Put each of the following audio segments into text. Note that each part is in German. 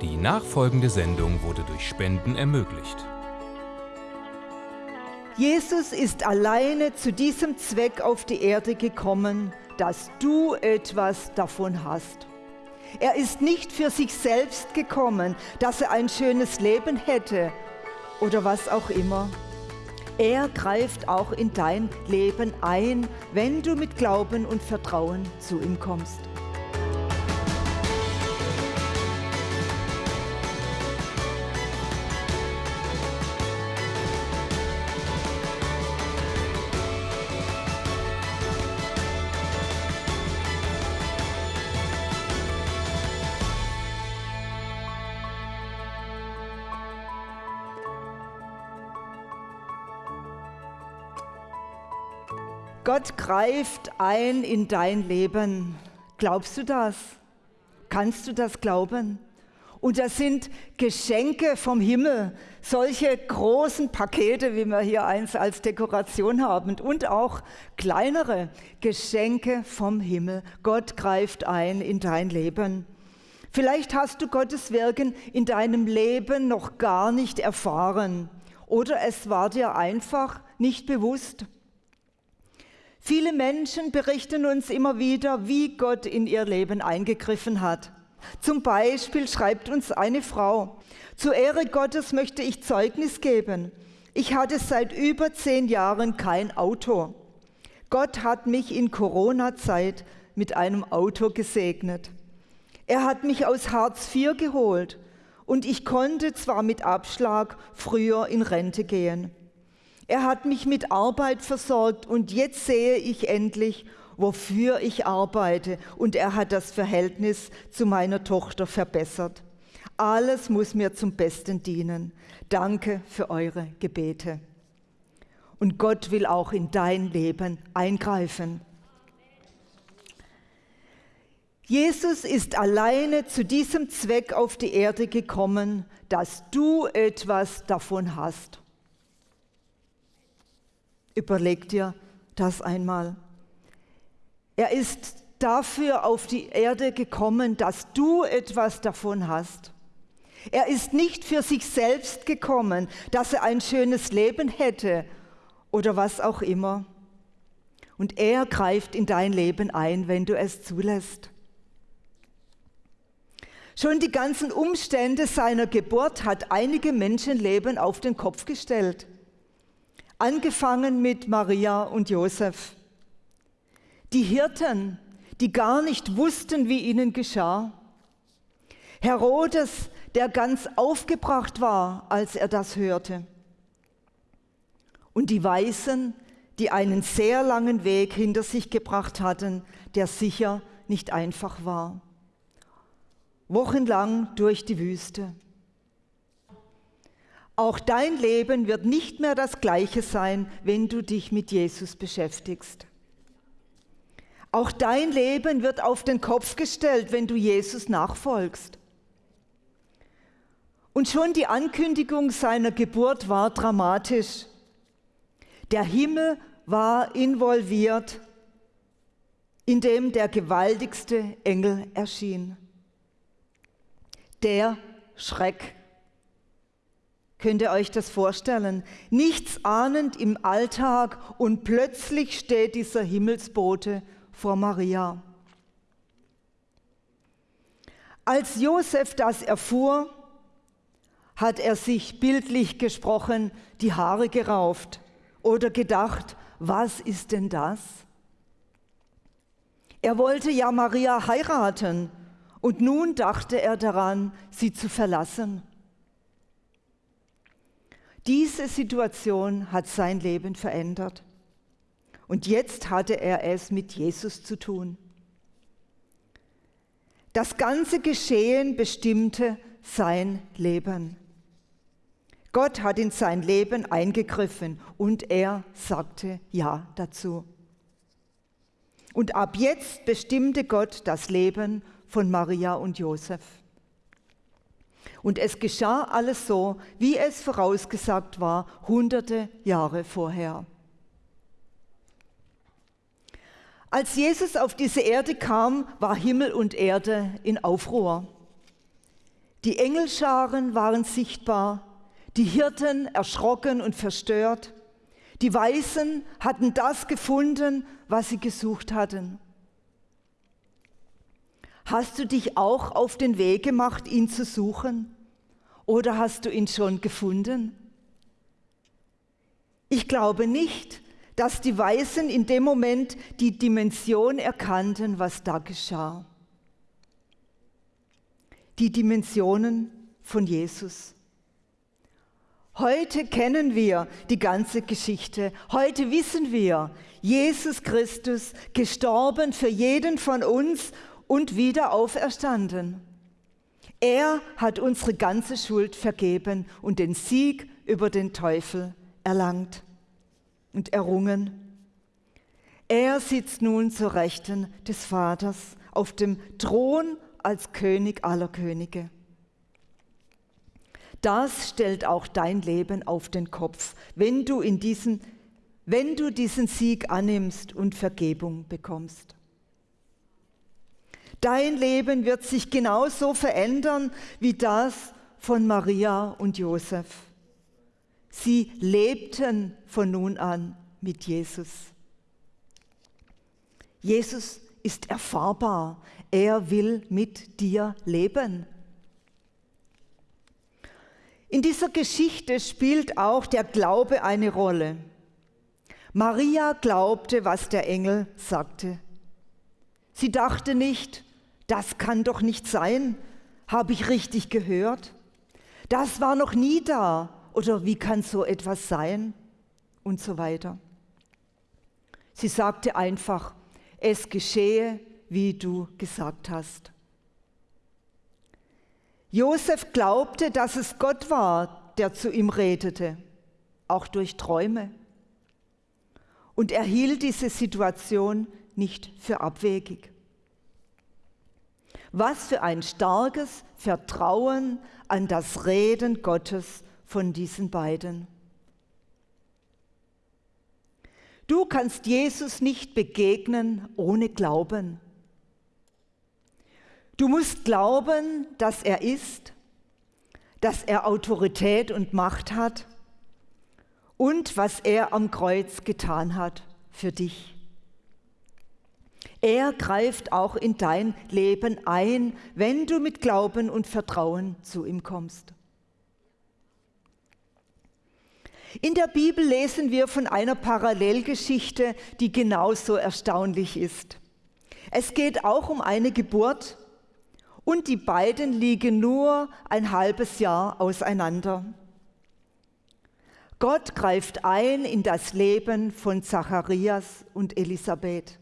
Die nachfolgende Sendung wurde durch Spenden ermöglicht. Jesus ist alleine zu diesem Zweck auf die Erde gekommen, dass du etwas davon hast. Er ist nicht für sich selbst gekommen, dass er ein schönes Leben hätte oder was auch immer. Er greift auch in dein Leben ein, wenn du mit Glauben und Vertrauen zu ihm kommst. Gott greift ein in dein Leben. Glaubst du das? Kannst du das glauben? Und das sind Geschenke vom Himmel, solche großen Pakete, wie wir hier eins als Dekoration haben, und auch kleinere Geschenke vom Himmel. Gott greift ein in dein Leben. Vielleicht hast du Gottes Wirken in deinem Leben noch gar nicht erfahren oder es war dir einfach nicht bewusst. Viele Menschen berichten uns immer wieder, wie Gott in ihr Leben eingegriffen hat. Zum Beispiel schreibt uns eine Frau, zur Ehre Gottes möchte ich Zeugnis geben. Ich hatte seit über zehn Jahren kein Auto. Gott hat mich in Corona-Zeit mit einem Auto gesegnet. Er hat mich aus Hartz IV geholt und ich konnte zwar mit Abschlag früher in Rente gehen. Er hat mich mit Arbeit versorgt und jetzt sehe ich endlich, wofür ich arbeite. Und er hat das Verhältnis zu meiner Tochter verbessert. Alles muss mir zum Besten dienen. Danke für eure Gebete. Und Gott will auch in dein Leben eingreifen. Jesus ist alleine zu diesem Zweck auf die Erde gekommen, dass du etwas davon hast. Überleg dir das einmal. Er ist dafür auf die Erde gekommen, dass du etwas davon hast. Er ist nicht für sich selbst gekommen, dass er ein schönes Leben hätte oder was auch immer. Und er greift in dein Leben ein, wenn du es zulässt. Schon die ganzen Umstände seiner Geburt hat einige Menschenleben auf den Kopf gestellt angefangen mit Maria und Josef. Die Hirten, die gar nicht wussten, wie ihnen geschah. Herodes, der ganz aufgebracht war, als er das hörte. Und die Weisen, die einen sehr langen Weg hinter sich gebracht hatten, der sicher nicht einfach war. Wochenlang durch die Wüste. Auch dein Leben wird nicht mehr das gleiche sein, wenn du dich mit Jesus beschäftigst. Auch dein Leben wird auf den Kopf gestellt, wenn du Jesus nachfolgst. Und schon die Ankündigung seiner Geburt war dramatisch. Der Himmel war involviert, indem der gewaltigste Engel erschien. Der Schreck Könnt ihr euch das vorstellen? Nichts ahnend im Alltag und plötzlich steht dieser Himmelsbote vor Maria. Als Josef das erfuhr, hat er sich bildlich gesprochen die Haare gerauft oder gedacht, was ist denn das? Er wollte ja Maria heiraten und nun dachte er daran, sie zu verlassen. Diese Situation hat sein Leben verändert. Und jetzt hatte er es mit Jesus zu tun. Das ganze Geschehen bestimmte sein Leben. Gott hat in sein Leben eingegriffen und er sagte Ja dazu. Und ab jetzt bestimmte Gott das Leben von Maria und Josef. Und es geschah alles so, wie es vorausgesagt war, hunderte Jahre vorher. Als Jesus auf diese Erde kam, war Himmel und Erde in Aufruhr. Die Engelscharen waren sichtbar, die Hirten erschrocken und verstört. Die Weisen hatten das gefunden, was sie gesucht hatten. Hast du dich auch auf den Weg gemacht, ihn zu suchen? Oder hast du ihn schon gefunden? Ich glaube nicht, dass die Weisen in dem Moment die Dimension erkannten, was da geschah. Die Dimensionen von Jesus. Heute kennen wir die ganze Geschichte. Heute wissen wir, Jesus Christus gestorben für jeden von uns und wieder auferstanden. Er hat unsere ganze Schuld vergeben und den Sieg über den Teufel erlangt und errungen. Er sitzt nun zur Rechten des Vaters auf dem Thron als König aller Könige. Das stellt auch dein Leben auf den Kopf, wenn du, in diesen, wenn du diesen Sieg annimmst und Vergebung bekommst. Dein Leben wird sich genauso verändern wie das von Maria und Josef. Sie lebten von nun an mit Jesus. Jesus ist erfahrbar. Er will mit dir leben. In dieser Geschichte spielt auch der Glaube eine Rolle. Maria glaubte, was der Engel sagte. Sie dachte nicht, das kann doch nicht sein. Habe ich richtig gehört? Das war noch nie da. Oder wie kann so etwas sein? Und so weiter. Sie sagte einfach, es geschehe, wie du gesagt hast. Josef glaubte, dass es Gott war, der zu ihm redete, auch durch Träume. Und er hielt diese Situation nicht für abwegig. Was für ein starkes Vertrauen an das Reden Gottes von diesen beiden. Du kannst Jesus nicht begegnen ohne Glauben. Du musst glauben, dass er ist, dass er Autorität und Macht hat und was er am Kreuz getan hat für dich. Er greift auch in dein Leben ein, wenn du mit Glauben und Vertrauen zu ihm kommst. In der Bibel lesen wir von einer Parallelgeschichte, die genauso erstaunlich ist. Es geht auch um eine Geburt und die beiden liegen nur ein halbes Jahr auseinander. Gott greift ein in das Leben von Zacharias und Elisabeth.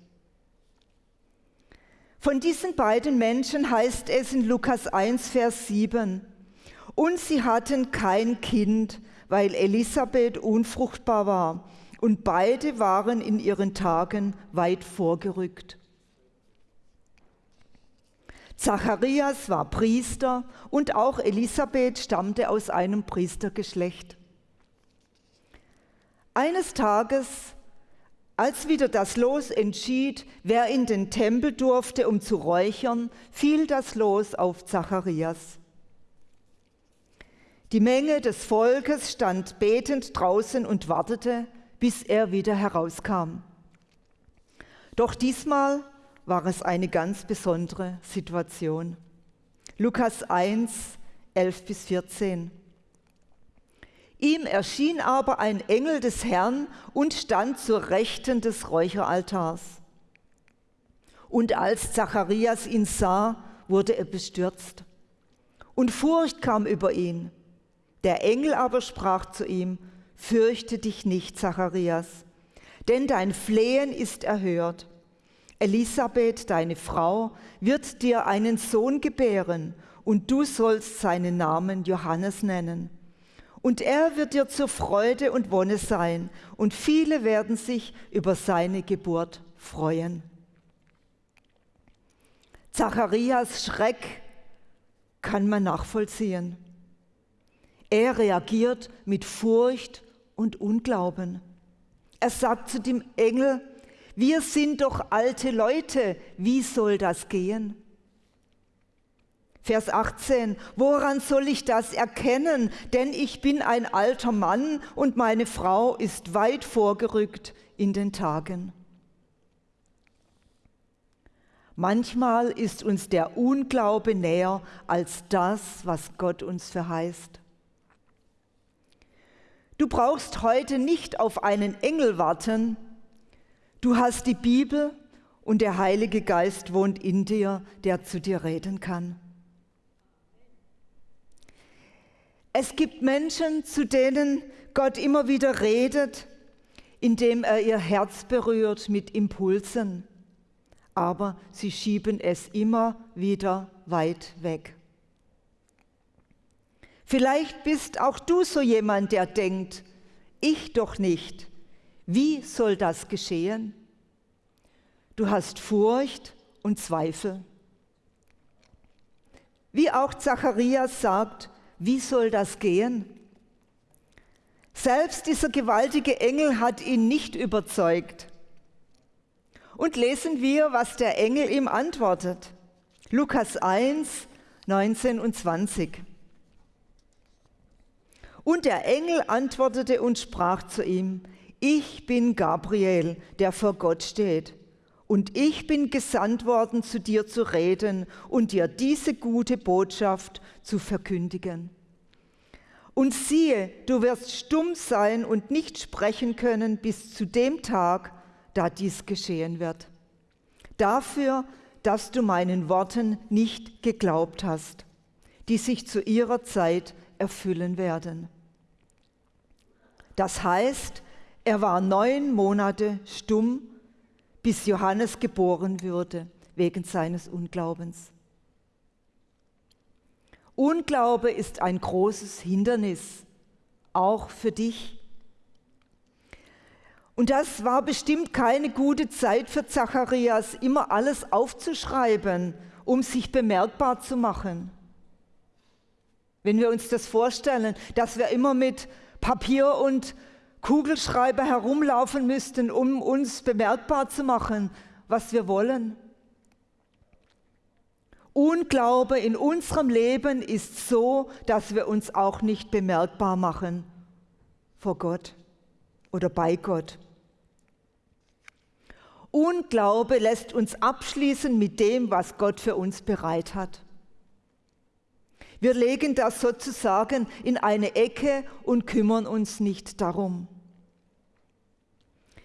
Von diesen beiden Menschen heißt es in Lukas 1, Vers 7, und sie hatten kein Kind, weil Elisabeth unfruchtbar war, und beide waren in ihren Tagen weit vorgerückt. Zacharias war Priester und auch Elisabeth stammte aus einem Priestergeschlecht. Eines Tages als wieder das Los entschied, wer in den Tempel durfte, um zu räuchern, fiel das Los auf Zacharias. Die Menge des Volkes stand betend draußen und wartete, bis er wieder herauskam. Doch diesmal war es eine ganz besondere Situation. Lukas 1, 11 bis 14. Ihm erschien aber ein Engel des Herrn und stand zur Rechten des Räucheraltars. Und als Zacharias ihn sah, wurde er bestürzt. Und Furcht kam über ihn. Der Engel aber sprach zu ihm, Fürchte dich nicht, Zacharias, denn dein Flehen ist erhört. Elisabeth, deine Frau, wird dir einen Sohn gebären, und du sollst seinen Namen Johannes nennen. Und er wird dir zur Freude und Wonne sein, und viele werden sich über seine Geburt freuen. Zacharias Schreck kann man nachvollziehen. Er reagiert mit Furcht und Unglauben. Er sagt zu dem Engel, wir sind doch alte Leute, wie soll das gehen? Vers 18, woran soll ich das erkennen? Denn ich bin ein alter Mann und meine Frau ist weit vorgerückt in den Tagen. Manchmal ist uns der Unglaube näher als das, was Gott uns verheißt. Du brauchst heute nicht auf einen Engel warten. Du hast die Bibel und der Heilige Geist wohnt in dir, der zu dir reden kann. Es gibt Menschen, zu denen Gott immer wieder redet, indem er ihr Herz berührt mit Impulsen, aber sie schieben es immer wieder weit weg. Vielleicht bist auch du so jemand, der denkt, ich doch nicht. Wie soll das geschehen? Du hast Furcht und Zweifel. Wie auch Zacharias sagt, wie soll das gehen? Selbst dieser gewaltige Engel hat ihn nicht überzeugt. Und lesen wir, was der Engel ihm antwortet. Lukas 1, 19 und 20. Und der Engel antwortete und sprach zu ihm, ich bin Gabriel, der vor Gott steht. Und ich bin gesandt worden, zu dir zu reden und dir diese gute Botschaft zu verkündigen. Und siehe, du wirst stumm sein und nicht sprechen können bis zu dem Tag, da dies geschehen wird. Dafür, dass du meinen Worten nicht geglaubt hast, die sich zu ihrer Zeit erfüllen werden. Das heißt, er war neun Monate stumm bis Johannes geboren würde, wegen seines Unglaubens. Unglaube ist ein großes Hindernis, auch für dich. Und das war bestimmt keine gute Zeit für Zacharias, immer alles aufzuschreiben, um sich bemerkbar zu machen. Wenn wir uns das vorstellen, dass wir immer mit Papier und Kugelschreiber herumlaufen müssten, um uns bemerkbar zu machen, was wir wollen. Unglaube in unserem Leben ist so, dass wir uns auch nicht bemerkbar machen vor Gott oder bei Gott. Unglaube lässt uns abschließen mit dem, was Gott für uns bereit hat. Wir legen das sozusagen in eine Ecke und kümmern uns nicht darum.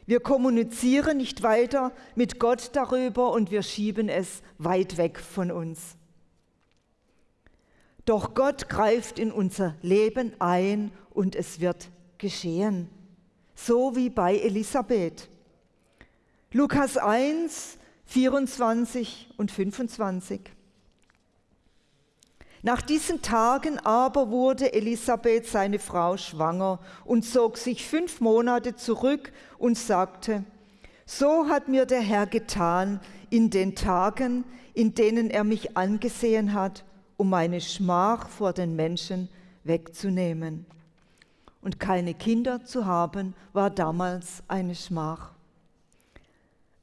Wir kommunizieren nicht weiter mit Gott darüber und wir schieben es weit weg von uns. Doch Gott greift in unser Leben ein und es wird geschehen, so wie bei Elisabeth. Lukas 1, 24 und 25. Nach diesen Tagen aber wurde Elisabeth, seine Frau, schwanger und zog sich fünf Monate zurück und sagte, so hat mir der Herr getan in den Tagen, in denen er mich angesehen hat, um meine Schmach vor den Menschen wegzunehmen. Und keine Kinder zu haben, war damals eine Schmach.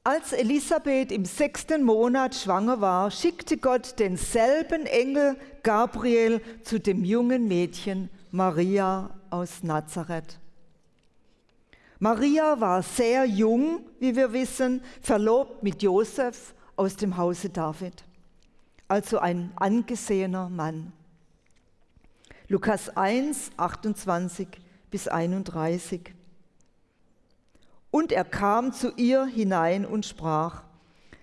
Als Elisabeth im sechsten Monat schwanger war, schickte Gott denselben Engel Gabriel zu dem jungen Mädchen Maria aus Nazareth. Maria war sehr jung, wie wir wissen, verlobt mit Josef aus dem Hause David, also ein angesehener Mann. Lukas 1, 28 bis 31. Und er kam zu ihr hinein und sprach,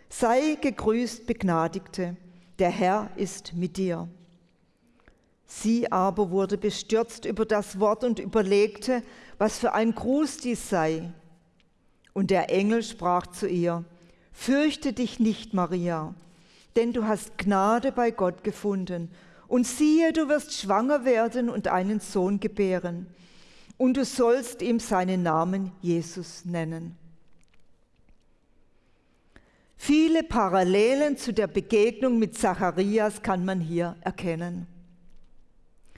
sei gegrüßt, Begnadigte, der Herr ist mit dir. Sie aber wurde bestürzt über das Wort und überlegte, was für ein Gruß dies sei. Und der Engel sprach zu ihr, Fürchte dich nicht, Maria, denn du hast Gnade bei Gott gefunden. Und siehe, du wirst schwanger werden und einen Sohn gebären und du sollst ihm seinen Namen Jesus nennen. Viele Parallelen zu der Begegnung mit Zacharias kann man hier erkennen.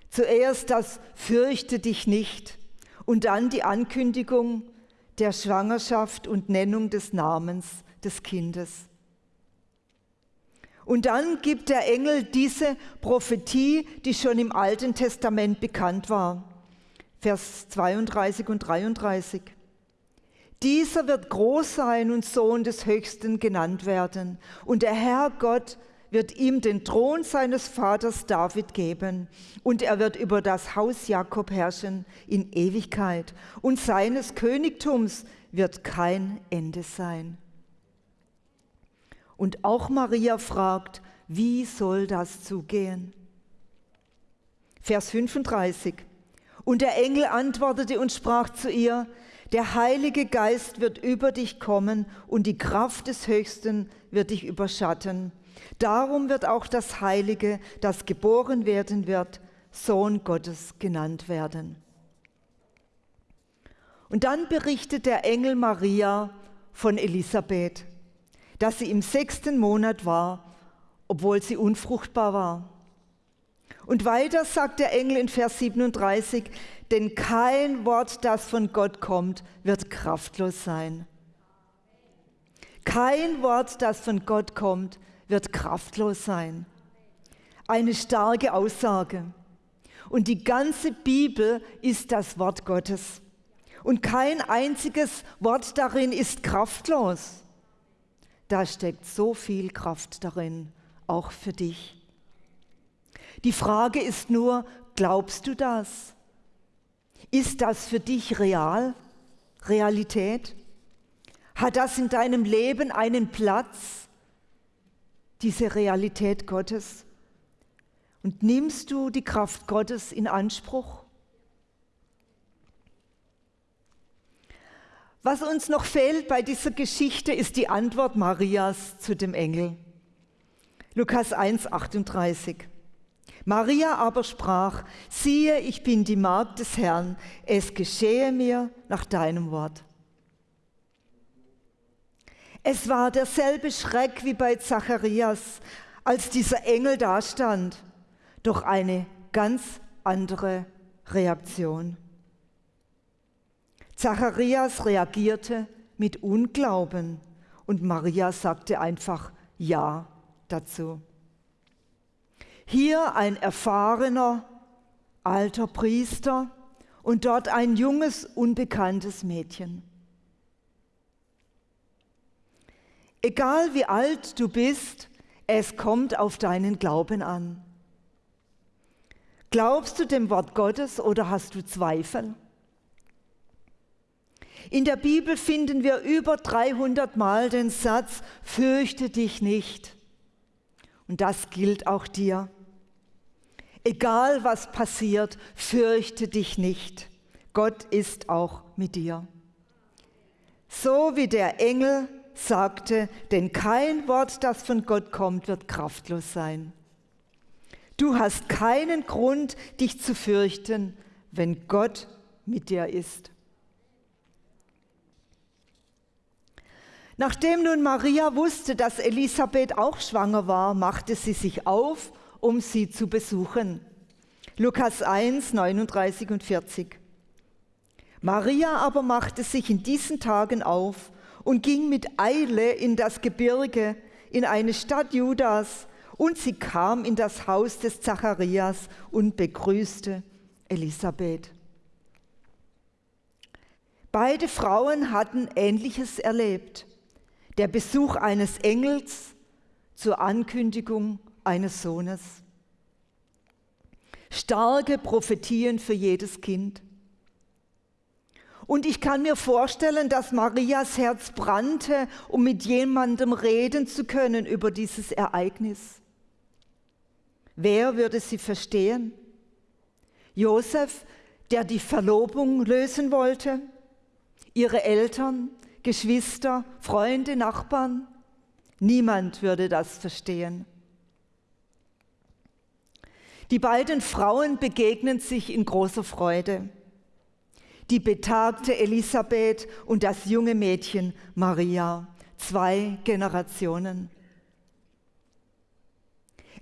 Zuerst das Fürchte dich nicht und dann die Ankündigung der Schwangerschaft und Nennung des Namens des Kindes. Und dann gibt der Engel diese Prophetie, die schon im Alten Testament bekannt war. Vers 32 und 33. Dieser wird groß sein und Sohn des Höchsten genannt werden. Und der Herr Gott wird ihm den Thron seines Vaters David geben. Und er wird über das Haus Jakob herrschen in Ewigkeit. Und seines Königtums wird kein Ende sein. Und auch Maria fragt, wie soll das zugehen? Vers 35. Und der Engel antwortete und sprach zu ihr, der Heilige Geist wird über dich kommen und die Kraft des Höchsten wird dich überschatten. Darum wird auch das Heilige, das geboren werden wird, Sohn Gottes genannt werden. Und dann berichtet der Engel Maria von Elisabeth dass sie im sechsten Monat war, obwohl sie unfruchtbar war. Und weiter sagt der Engel in Vers 37, denn kein Wort, das von Gott kommt, wird kraftlos sein. Kein Wort, das von Gott kommt, wird kraftlos sein. Eine starke Aussage. Und die ganze Bibel ist das Wort Gottes. Und kein einziges Wort darin ist kraftlos. Da steckt so viel Kraft darin, auch für dich. Die Frage ist nur, glaubst du das? Ist das für dich real? Realität? Hat das in deinem Leben einen Platz, diese Realität Gottes? Und nimmst du die Kraft Gottes in Anspruch? Was uns noch fehlt bei dieser Geschichte ist die Antwort Marias zu dem Engel. Lukas 1, 38. Maria aber sprach, siehe, ich bin die Magd des Herrn, es geschehe mir nach deinem Wort. Es war derselbe Schreck wie bei Zacharias, als dieser Engel dastand, doch eine ganz andere Reaktion. Zacharias reagierte mit Unglauben und Maria sagte einfach Ja dazu. Hier ein erfahrener alter Priester und dort ein junges, unbekanntes Mädchen. Egal wie alt du bist, es kommt auf deinen Glauben an. Glaubst du dem Wort Gottes oder hast du Zweifel? In der Bibel finden wir über 300 Mal den Satz, fürchte dich nicht. Und das gilt auch dir. Egal was passiert, fürchte dich nicht. Gott ist auch mit dir. So wie der Engel sagte, denn kein Wort, das von Gott kommt, wird kraftlos sein. Du hast keinen Grund, dich zu fürchten, wenn Gott mit dir ist. Nachdem nun Maria wusste, dass Elisabeth auch schwanger war, machte sie sich auf, um sie zu besuchen. Lukas 1, 39 und 40. Maria aber machte sich in diesen Tagen auf und ging mit Eile in das Gebirge, in eine Stadt Judas, und sie kam in das Haus des Zacharias und begrüßte Elisabeth. Beide Frauen hatten Ähnliches erlebt der Besuch eines Engels zur Ankündigung eines Sohnes. Starke Prophetien für jedes Kind. Und ich kann mir vorstellen, dass Marias Herz brannte, um mit jemandem reden zu können über dieses Ereignis. Wer würde sie verstehen? Josef, der die Verlobung lösen wollte? Ihre Eltern, Geschwister, Freunde, Nachbarn. Niemand würde das verstehen. Die beiden Frauen begegnen sich in großer Freude. Die betagte Elisabeth und das junge Mädchen Maria, zwei Generationen.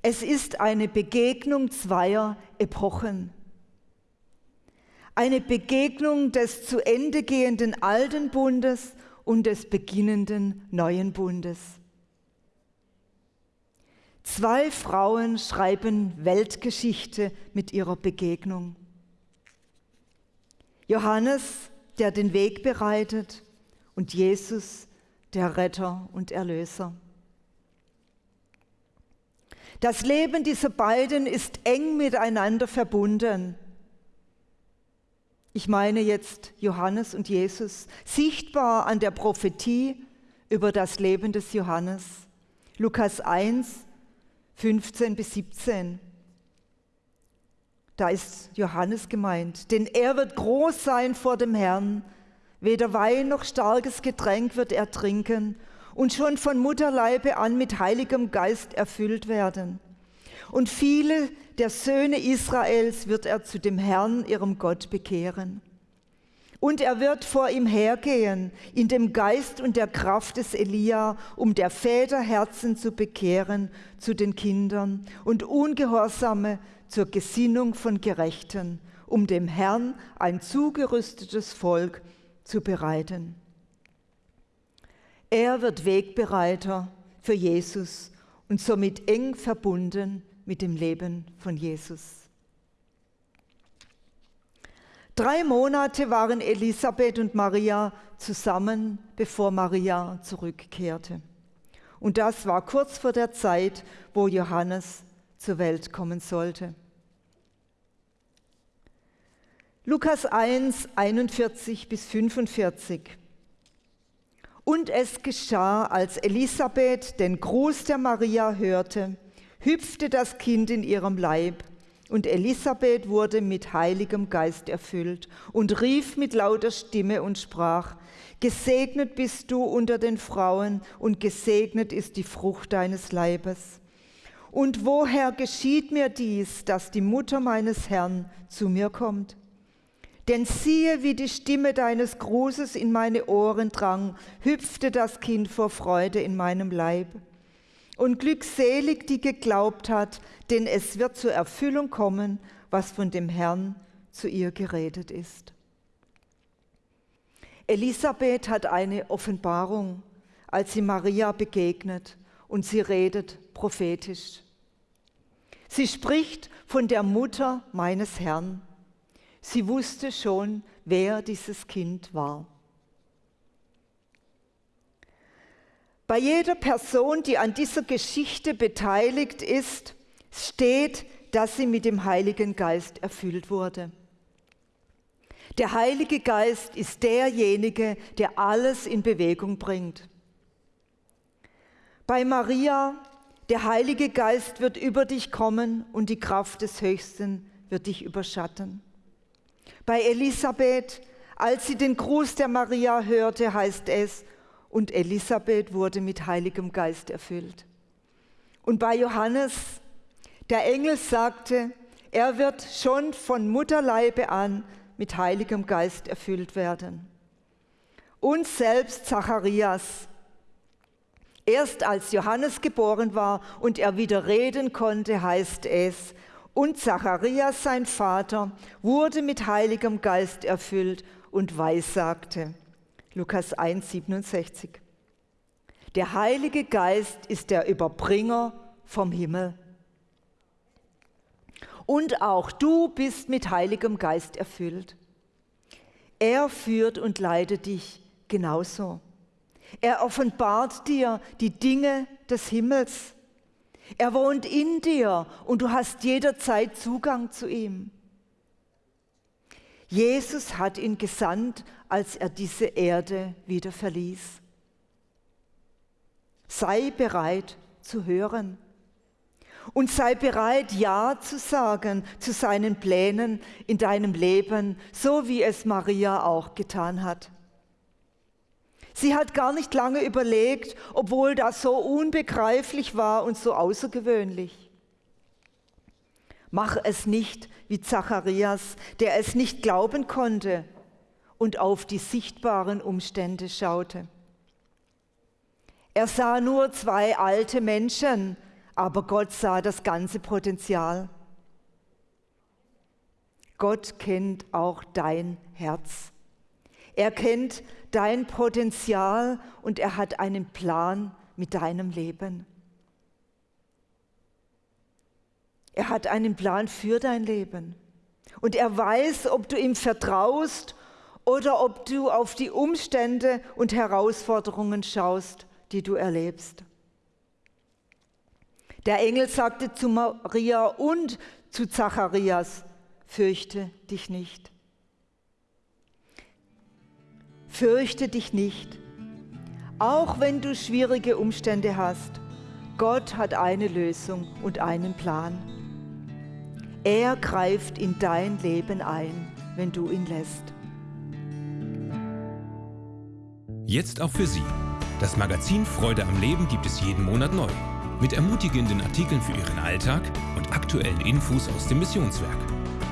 Es ist eine Begegnung zweier Epochen eine Begegnung des zu Ende gehenden alten Bundes und des beginnenden neuen Bundes. Zwei Frauen schreiben Weltgeschichte mit ihrer Begegnung. Johannes, der den Weg bereitet, und Jesus, der Retter und Erlöser. Das Leben dieser beiden ist eng miteinander verbunden. Ich meine jetzt Johannes und Jesus, sichtbar an der Prophetie über das Leben des Johannes. Lukas 1, 15 bis 17. Da ist Johannes gemeint, denn er wird groß sein vor dem Herrn, weder Wein noch starkes Getränk wird er trinken und schon von Mutterleibe an mit heiligem Geist erfüllt werden. Und viele der Söhne Israels wird er zu dem Herrn, ihrem Gott, bekehren. Und er wird vor ihm hergehen in dem Geist und der Kraft des Elia, um der Väter Herzen zu bekehren zu den Kindern und Ungehorsame zur Gesinnung von Gerechten, um dem Herrn ein zugerüstetes Volk zu bereiten. Er wird Wegbereiter für Jesus und somit eng verbunden mit dem Leben von Jesus. Drei Monate waren Elisabeth und Maria zusammen, bevor Maria zurückkehrte. Und das war kurz vor der Zeit, wo Johannes zur Welt kommen sollte. Lukas 1, 41 bis 45. Und es geschah, als Elisabeth den Gruß der Maria hörte, hüpfte das Kind in ihrem Leib und Elisabeth wurde mit heiligem Geist erfüllt und rief mit lauter Stimme und sprach, Gesegnet bist du unter den Frauen und gesegnet ist die Frucht deines Leibes. Und woher geschieht mir dies, dass die Mutter meines Herrn zu mir kommt? Denn siehe, wie die Stimme deines Grußes in meine Ohren drang, hüpfte das Kind vor Freude in meinem Leib. Und glückselig, die geglaubt hat, denn es wird zur Erfüllung kommen, was von dem Herrn zu ihr geredet ist. Elisabeth hat eine Offenbarung, als sie Maria begegnet und sie redet prophetisch. Sie spricht von der Mutter meines Herrn. Sie wusste schon, wer dieses Kind war. Bei jeder Person, die an dieser Geschichte beteiligt ist, steht, dass sie mit dem Heiligen Geist erfüllt wurde. Der Heilige Geist ist derjenige, der alles in Bewegung bringt. Bei Maria, der Heilige Geist wird über dich kommen und die Kraft des Höchsten wird dich überschatten. Bei Elisabeth, als sie den Gruß der Maria hörte, heißt es, und Elisabeth wurde mit Heiligem Geist erfüllt. Und bei Johannes, der Engel sagte, er wird schon von Mutterleibe an mit Heiligem Geist erfüllt werden. Und selbst Zacharias, erst als Johannes geboren war und er wieder reden konnte, heißt es, und Zacharias, sein Vater, wurde mit Heiligem Geist erfüllt und weissagte. Lukas 1, 67. Der Heilige Geist ist der Überbringer vom Himmel. Und auch du bist mit Heiligem Geist erfüllt. Er führt und leitet dich genauso. Er offenbart dir die Dinge des Himmels. Er wohnt in dir und du hast jederzeit Zugang zu ihm. Jesus hat ihn gesandt, als er diese Erde wieder verließ. Sei bereit zu hören und sei bereit, Ja zu sagen zu seinen Plänen in deinem Leben, so wie es Maria auch getan hat. Sie hat gar nicht lange überlegt, obwohl das so unbegreiflich war und so außergewöhnlich. Mach es nicht wie Zacharias, der es nicht glauben konnte und auf die sichtbaren Umstände schaute. Er sah nur zwei alte Menschen, aber Gott sah das ganze Potenzial. Gott kennt auch dein Herz. Er kennt dein Potenzial und er hat einen Plan mit deinem Leben. Er hat einen Plan für dein Leben. Und er weiß, ob du ihm vertraust oder ob du auf die Umstände und Herausforderungen schaust, die du erlebst. Der Engel sagte zu Maria und zu Zacharias, fürchte dich nicht. Fürchte dich nicht, auch wenn du schwierige Umstände hast. Gott hat eine Lösung und einen Plan. Er greift in dein Leben ein, wenn du ihn lässt. Jetzt auch für Sie. Das Magazin Freude am Leben gibt es jeden Monat neu. Mit ermutigenden Artikeln für Ihren Alltag und aktuellen Infos aus dem Missionswerk.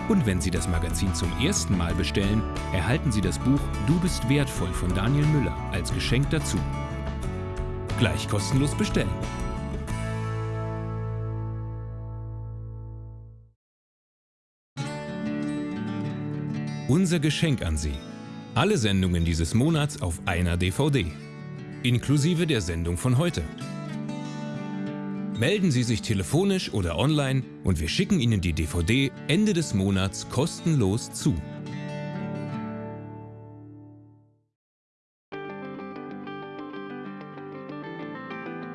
Und wenn Sie das Magazin zum ersten Mal bestellen, erhalten Sie das Buch Du bist wertvoll von Daniel Müller als Geschenk dazu. Gleich kostenlos bestellen. Unser Geschenk an Sie. Alle Sendungen dieses Monats auf einer DVD. Inklusive der Sendung von heute. Melden Sie sich telefonisch oder online und wir schicken Ihnen die DVD Ende des Monats kostenlos zu.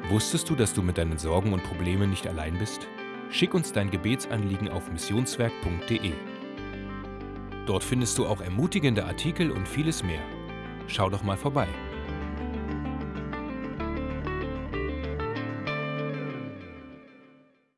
Wusstest du, dass du mit deinen Sorgen und Problemen nicht allein bist? Schick uns dein Gebetsanliegen auf missionswerk.de. Dort findest du auch ermutigende Artikel und vieles mehr. Schau doch mal vorbei.